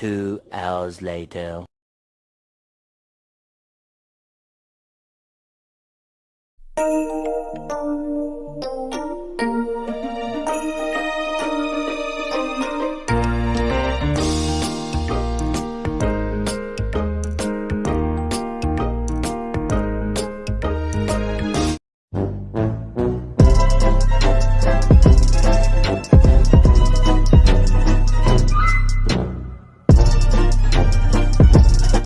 Two hours later.